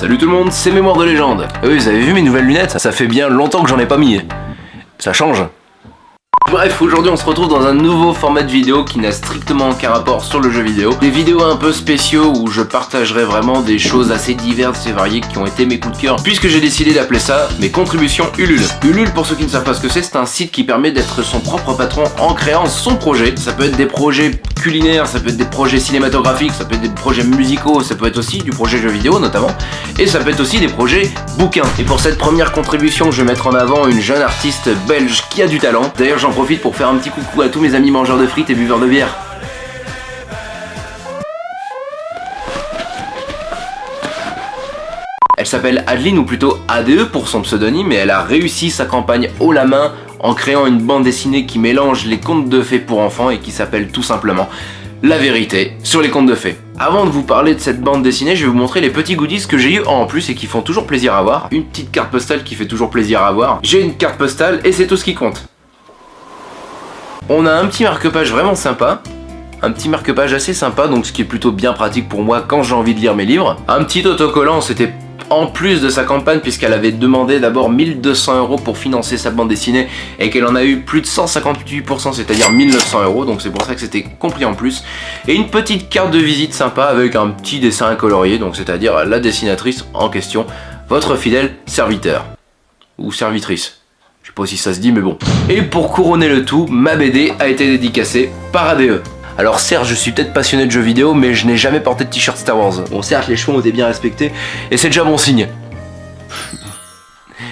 Salut tout le monde, c'est Mémoire de légende. Ah oui, vous avez vu mes nouvelles lunettes? Ça fait bien longtemps que j'en ai pas mis. Ça change. Bref, aujourd'hui on se retrouve dans un nouveau format de vidéo qui n'a strictement aucun rapport sur le jeu vidéo. Des vidéos un peu spéciaux où je partagerai vraiment des choses assez diverses et variées qui ont été mes coups de cœur, puisque j'ai décidé d'appeler ça mes contributions Ulule. Ulule, pour ceux qui ne savent pas ce que c'est, c'est un site qui permet d'être son propre patron en créant son projet. Ça peut être des projets culinaires, ça peut être des projets cinématographiques, ça peut être des projets musicaux, ça peut être aussi du projet jeu vidéo notamment, et ça peut être aussi des projets bouquins. Et pour cette première contribution, je vais mettre en avant une jeune artiste belge qui a du talent. D'ailleurs, j'en profite pour faire un petit coucou à tous mes amis mangeurs de frites et buveurs de bière. Elle s'appelle Adeline ou plutôt ADE pour son pseudonyme et elle a réussi sa campagne haut la main en créant une bande dessinée qui mélange les contes de fées pour enfants et qui s'appelle tout simplement La vérité sur les contes de fées. Avant de vous parler de cette bande dessinée, je vais vous montrer les petits goodies que j'ai eu en plus et qui font toujours plaisir à voir. Une petite carte postale qui fait toujours plaisir à voir. J'ai une carte postale et c'est tout ce qui compte. On a un petit marque-page vraiment sympa, un petit marque-page assez sympa, donc ce qui est plutôt bien pratique pour moi quand j'ai envie de lire mes livres. Un petit autocollant, c'était en plus de sa campagne puisqu'elle avait demandé d'abord 1200 euros pour financer sa bande dessinée et qu'elle en a eu plus de 158% c'est-à-dire 1900 euros donc c'est pour ça que c'était compris en plus et une petite carte de visite sympa avec un petit dessin colorié donc c'est-à-dire la dessinatrice en question votre fidèle serviteur ou servitrice je sais pas si ça se dit, mais bon. Et pour couronner le tout, ma BD a été dédicacée par ADE. Alors certes, je suis peut-être passionné de jeux vidéo, mais je n'ai jamais porté de t-shirt Star Wars. Bon certes, les cheveux ont été bien respectés, et c'est déjà bon signe.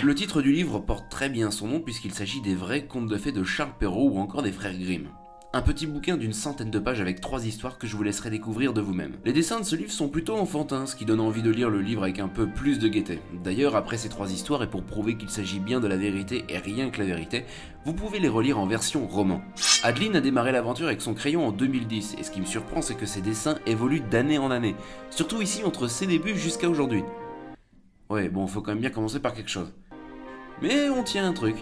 Le titre du livre porte très bien son nom puisqu'il s'agit des vrais contes de fées de Charles Perrault ou encore des frères Grimm. Un petit bouquin d'une centaine de pages avec trois histoires que je vous laisserai découvrir de vous-même. Les dessins de ce livre sont plutôt enfantins, ce qui donne envie de lire le livre avec un peu plus de gaieté. D'ailleurs, après ces trois histoires, et pour prouver qu'il s'agit bien de la vérité et rien que la vérité, vous pouvez les relire en version roman. Adeline a démarré l'aventure avec son crayon en 2010, et ce qui me surprend c'est que ses dessins évoluent d'année en année, surtout ici entre ses débuts jusqu'à aujourd'hui. Ouais, bon, faut quand même bien commencer par quelque chose. Mais on tient un truc.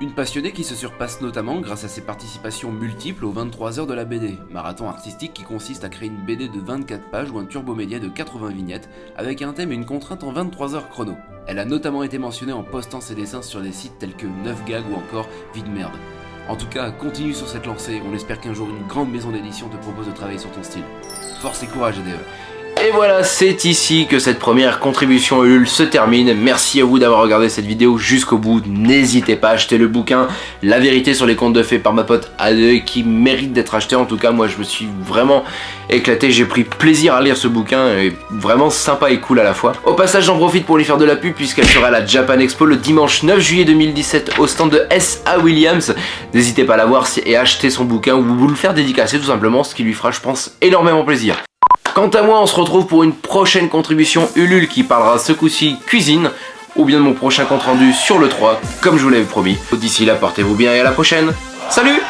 Une passionnée qui se surpasse notamment grâce à ses participations multiples aux 23 heures de la BD, marathon artistique qui consiste à créer une BD de 24 pages ou un turbo-média de 80 vignettes, avec un thème et une contrainte en 23 heures chrono. Elle a notamment été mentionnée en postant ses dessins sur des sites tels que 9gag ou encore Vide Merde. En tout cas, continue sur cette lancée, on espère qu'un jour une grande maison d'édition te propose de travailler sur ton style. Force et courage EDE et voilà, c'est ici que cette première contribution Ulule se termine. Merci à vous d'avoir regardé cette vidéo jusqu'au bout. N'hésitez pas à acheter le bouquin La vérité sur les contes de fées par ma pote Ade qui mérite d'être acheté. En tout cas, moi je me suis vraiment éclaté. J'ai pris plaisir à lire ce bouquin et vraiment sympa et cool à la fois. Au passage, j'en profite pour lui faire de la pub puisqu'elle sera à la Japan Expo le dimanche 9 juillet 2017 au stand de S.A. Williams. N'hésitez pas à la voir et acheter son bouquin ou vous le faire dédicacer tout simplement, ce qui lui fera, je pense, énormément plaisir. Quant à moi, on se retrouve pour une prochaine contribution Ulule qui parlera ce coup-ci cuisine ou bien de mon prochain compte rendu sur le 3, comme je vous l'avais promis. D'ici là, portez-vous bien et à la prochaine. Salut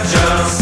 just